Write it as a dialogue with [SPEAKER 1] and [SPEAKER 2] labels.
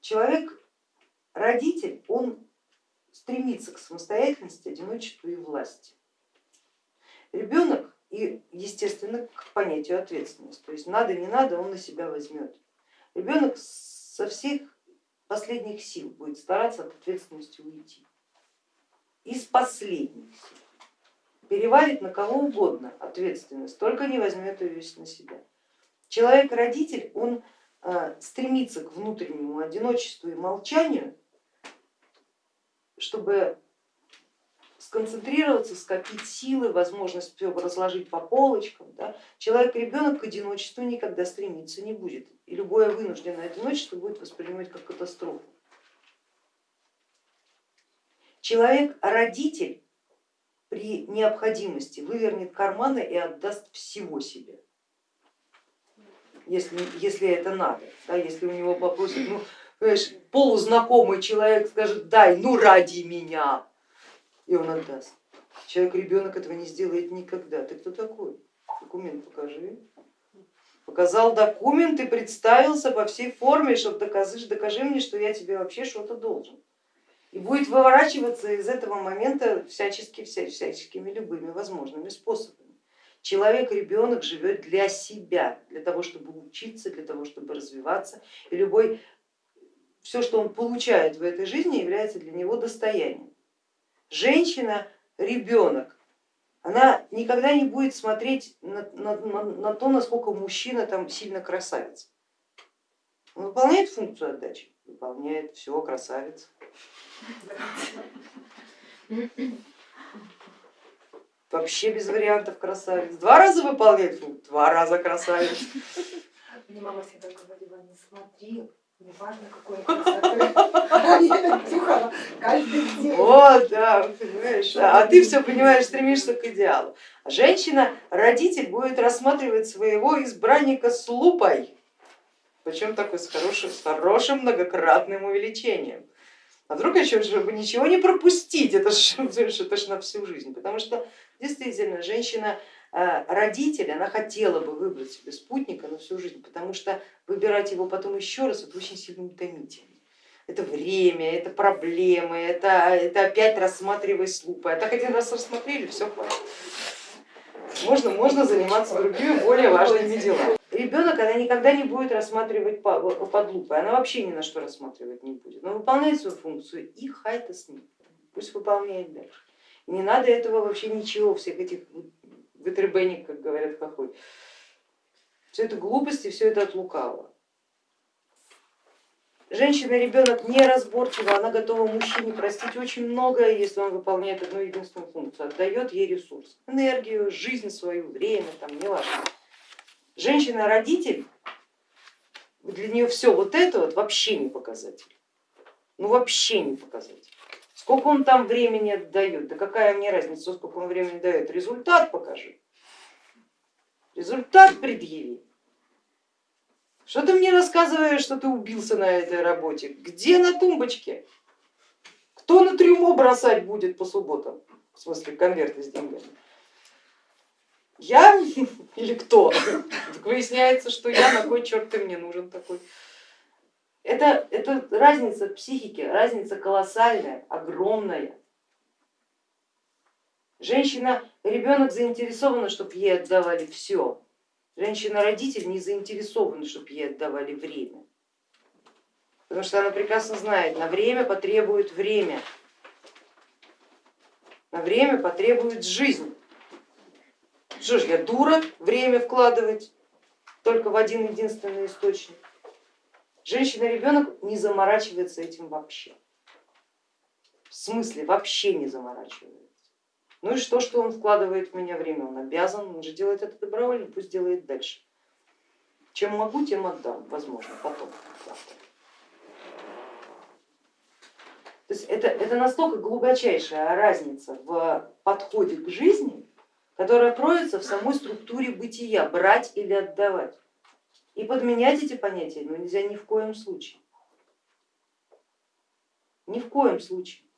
[SPEAKER 1] человек, родитель, он стремится к самостоятельности, одиночеству и власти. Ребенок и, естественно, к понятию ответственности, то есть надо, не надо, он на себя возьмет. Ребенок со всех последних сил будет стараться от ответственности уйти. Из последних сил. Перевалит на кого угодно ответственность, только не возьмет ее на себя. Человек-родитель, он а, стремится к внутреннему одиночеству и молчанию, чтобы сконцентрироваться, скопить силы, возможность все разложить по полочкам. Да? Человек-ребенок к одиночеству никогда стремиться не будет, и любое вынужденное одиночество будет воспринимать как катастрофу. Человек-родитель при необходимости вывернет карманы и отдаст всего себе если, если это надо, да, если у него попросят, ну, понимаешь, полузнакомый человек скажет, дай, ну ради меня, и он отдаст. Человек, ребенок этого не сделает никогда. Ты кто такой? Документ покажи. Показал документ и представился по всей форме, чтобы докажи, докажи мне, что я тебе вообще что-то должен. И будет выворачиваться из этого момента всячески, всяческими любыми возможными способами. Человек, ребенок живет для себя, для того, чтобы учиться, для того, чтобы развиваться. И любой, все, что он получает в этой жизни, является для него достоянием. Женщина, ребенок, она никогда не будет смотреть на, на, на, на то, насколько мужчина там сильно красавец. Он выполняет функцию отдачи? Выполняет, все, красавец. Вообще без вариантов красавец. Два раза выполняет функцию, два раза красавец.
[SPEAKER 2] Мне мама всегда говорила, не смотри, неважно какой красоты.
[SPEAKER 1] Вот, да, понимаешь. А ты все понимаешь, стремишься к идеалу. Женщина, родитель будет рассматривать своего избранника с лупой, причем такой с хорошим, с хорошим многократным увеличением. А вдруг еще, чтобы ничего не пропустить, это же, это же на всю жизнь, потому что действительно женщина э, родитель, она хотела бы выбрать себе спутника на всю жизнь, потому что выбирать его потом еще раз это очень сильно утомительно. Это время, это проблемы, это, это опять рассматривай с лупой. А так один раз рассмотрели, все хватит. Можно, можно заниматься другими более важными делами. Ребенок она никогда не будет рассматривать под лупой, она вообще ни на что рассматривать не будет. Но выполняет свою функцию и хай-то с ним, пусть выполняет дальше. И не надо этого вообще ничего, всех этих вытребеник, как говорят хохой. Все это глупости, все это от лукавого. Женщина, ребенок неразборчива, она готова мужчине простить очень многое, если он выполняет одну единственную функцию, отдает ей ресурс, энергию, жизнь свою, время, там, не важно. Женщина-родитель, для нее все вот это вот вообще не показатель, ну вообще не показатель. Сколько он там времени отдает, да какая мне разница, сколько он времени дает, результат покажи, результат предъяви. Что ты мне рассказываешь, что ты убился на этой работе? Где на тумбочке? Кто на трюмо бросать будет по субботам? В смысле конверты с деньгами? Я или кто? Так выясняется, что я, на кой черт ты мне нужен такой? Это, это разница психики, разница колоссальная, огромная. Женщина, ребенок заинтересована, чтобы ей отдавали все, Женщина-родитель не заинтересована, чтобы ей отдавали время, потому что она прекрасно знает, на время потребует время, на время потребует жизнь. Что ж, я дура время вкладывать только в один единственный источник. Женщина-ребенок не заморачивается этим вообще. В смысле, вообще не заморачивается. Ну и что, что он вкладывает в меня время, он обязан, он же делает это добровольно, пусть делает дальше. Чем могу, тем отдам, возможно, потом. Завтра. То есть это, это настолько глубочайшая разница в подходе к жизни, которая кроется в самой структуре бытия, брать или отдавать. И подменять эти понятия ну, нельзя ни в коем случае. Ни в коем случае.